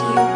you.